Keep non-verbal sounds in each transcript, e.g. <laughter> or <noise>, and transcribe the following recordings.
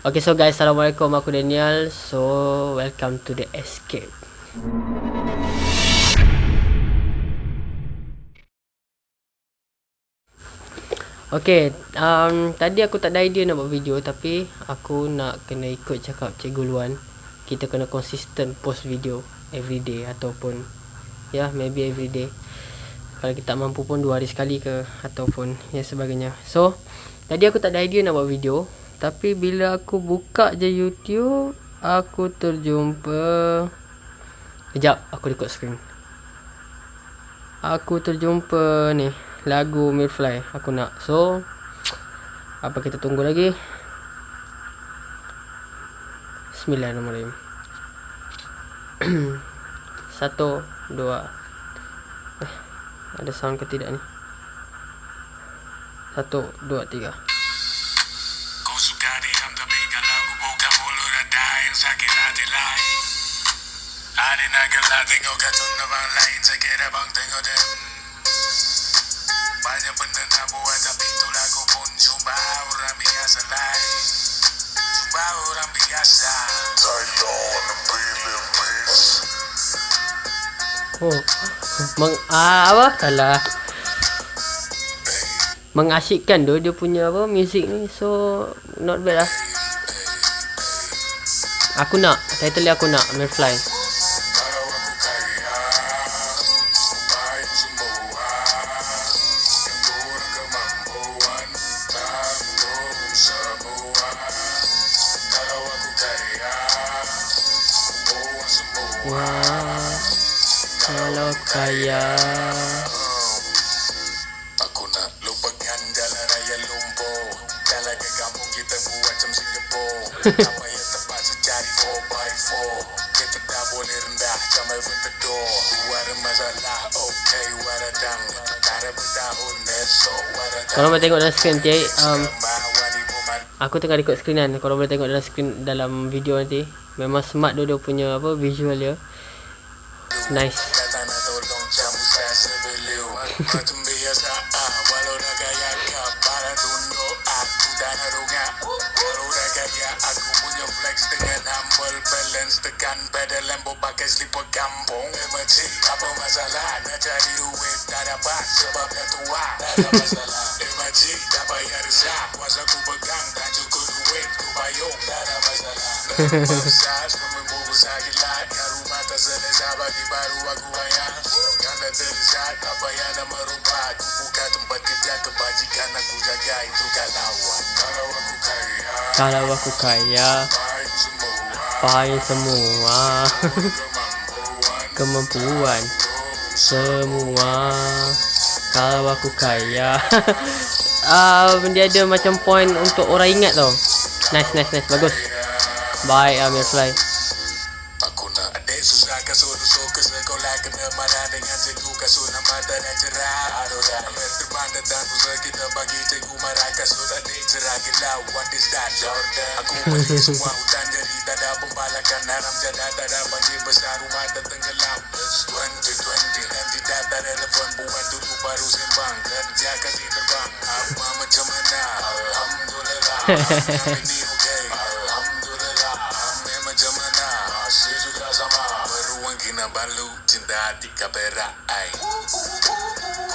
Okay so guys Assalamualaikum. Aku Daniel. So welcome to the escape. Okay um, Tadi aku tak ada idea nak buat video Tapi aku nak kena ikut cakap Cikgu Luan. Kita kena konsisten post video Everyday ataupun Ya yeah, maybe everyday Kalau kita mampu pun dua hari sekali ke Ataupun ya sebagainya. So Tadi aku tak ada idea nak buat video tapi bila aku buka je YouTube Aku terjumpa. Sekejap aku record screen. Aku terjumpa ni Lagu Mirfly Aku nak. So Apa kita tunggu lagi? Bismillahirrahmanirrahim. <clears throat> Satu Dua. Eh, Ada sound ke tidak ni? Satu Dua Tiga sakit hati lain Ada nagala tengok kartun orang lain Saya bang tengok dem Banyak benda nak buat tapi itulah aku pun Cuba orang biasa lain Cuba orang biasa Oh, meng ah, apa salah mengasyikkan tu dia punya apa music ni so not bad lah. Aku nak Title dia aku nak Mirfly Wah, kalau kaya kita buat macam Singapore. Cari 4x4 Kita tak boleh rendah Sampai bertedur Dua ada masalah Okay waradang Tak ada bertahun Esok waradang Kalau boleh tengok dalam screen nanti um, Aku tengah record screen kan. Kalau boleh tengok dalam screen Dalam video nanti Memang smart dia, dia punya apa Visual dia. Nice <laughs> balance. Tekan pedal lembo pakai slipper kampung. Emergency apa masalah. Nak cari duit tak dapat sebabnya tua. Tak ada masalah. Emergency tak payah resah. Kuasa ku pegang tak cukup duit ku payung. Tak ada masalah. Besar semua besar gila Kat rumah tak selesai bagi baru aku bayar. Yang dah terlihat tak payah nak merubah Ku buka tempat kerja kebajikan aku jaga. Itu kalau aku Kalau aku kaya capai semua. <laughs> Kemampuan semua. Kalau aku kaya. Uh, <laughs> dia ada macam point untuk orang ingat tau. Nice nice nice. Bagus. Bye Amir Fly kasut adik cerah gelau what is that Jordan aku pergi semua hutan jadi tak ada pembalakan haram jada tak ada banjir besar rumah dan tenggelam 2020 nanti dah tak relevan buat dulu baru sembang kerja kasih terbang apa macam mana Alhamdulillah ini okay Alhamdulillah Amin macam sama beruang kinabalu cinta hati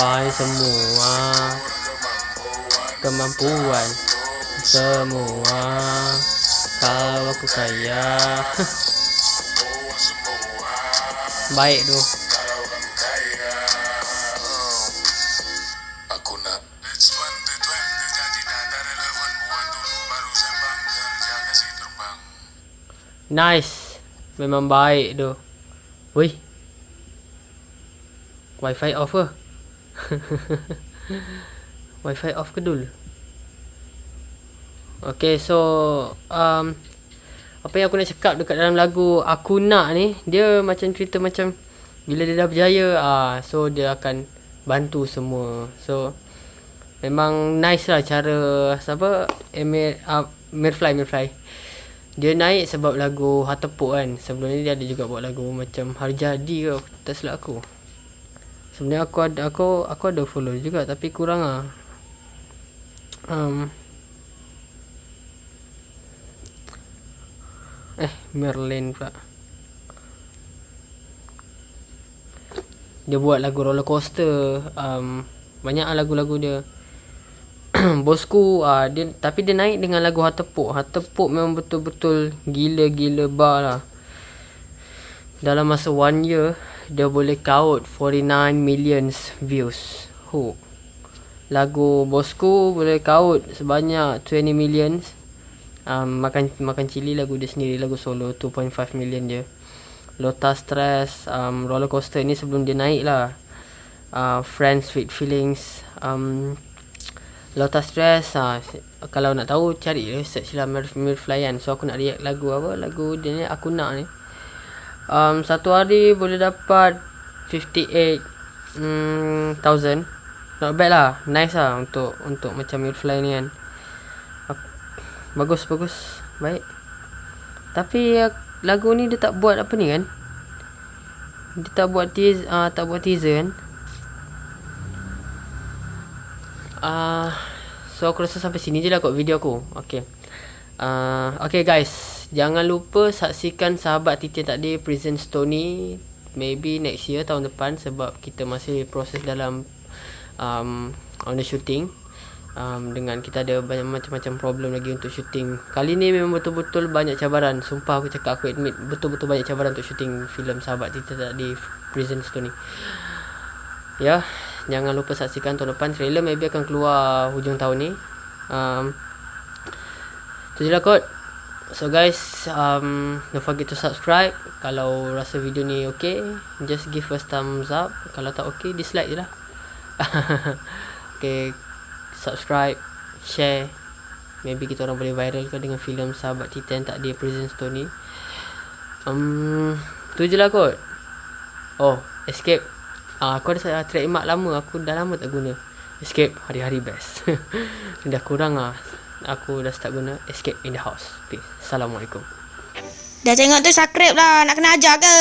Pai semua Kemampuan Semua. Kalau aku kaya. <laughs> Baik tu. Nice. Memang baik tu. Wih Wifi off ke <laughs> Wifi off ke dulu Okay so um, Apa yang aku nak cakap dekat dalam lagu Aku Nak ni Dia macam cerita macam Bila dia dah berjaya ah, So dia akan Bantu semua. So Memang nice lah cara Siapa? Emir uh, Mirfly Mirfly. Dia naik sebab lagu Hatepuk kan. Sebelum ni dia ada juga buat lagu Macam Hari Jadi ke Tak silap aku Sebenarnya aku ada Aku aku ada follow juga Tapi kurang lah um, Eh, Merlin pula. Dia buat lagu roller coaster. Um, banyak lah lagu-lagu dia. <clears throat> Bosku uh, dia tapi dia naik dengan lagu Hatepuk. Hatepuk memang betul-betul gila-gila bar lah. Dalam masa one year dia boleh count 49 millions views. Hu. Lagu Bosku boleh count sebanyak 20 millions. Um, makan makan cili lagu dia sendiri lagu solo 2.5 million dia. Lotus Stress um, Roller Coaster ni sebelum dia naik lah. Uh, Friends Sweet Feelings um, Lotus Stress uh, kalau nak tahu cari search lah Mir Mirflyan. So aku nak react lagu apa? Lagu dia ni aku nak ni um, satu hari boleh dapat 58 mm, thousand. Not bad lah. Nice lah untuk untuk macam Mirfly ni kan. Bagus bagus. Baik. Tapi uh, Lagu ni dia tak buat apa ni kan? Dia tak buat teaser uh, Tak buat teaser kan? Uh, So aku rasa sampai sini je lah kot video aku. Okay. Uh, Okay guys Jangan lupa saksikan sahabat Titin tadi Prison Stony Maybe next year tahun depan Sebab kita masih proses dalam um, On the shooting um, dengan kita ada banyak macam-macam problem lagi untuk syuting. Kali ni memang betul-betul banyak cabaran. Sumpah aku cakap aku admit betul-betul banyak cabaran untuk syuting filem Sahabat Kita tak di Prison ni. Ya, jangan lupa saksikan tahun depan trailer maybe akan keluar hujung tahun ni. Um, tu je lah kot. So guys, um, don't forget to subscribe. Kalau rasa video ni okay, just give us thumbs up. Kalau tak okay, dislike je lah. <laughs> okay, subscribe, share. Maybe kita orang boleh viral ke dengan filem Sahabat Titan tak dia Prison Stone ni. Um, tu je lah kot. Oh, Escape. Uh, aku ada trademark lama. Aku dah lama tak guna. Escape hari-hari best. <laughs> dah kurang lah. Aku dah start guna Escape in the house. Peace. Assalamualaikum. Dah tengok tu subscribe lah. Nak kena ajar ke?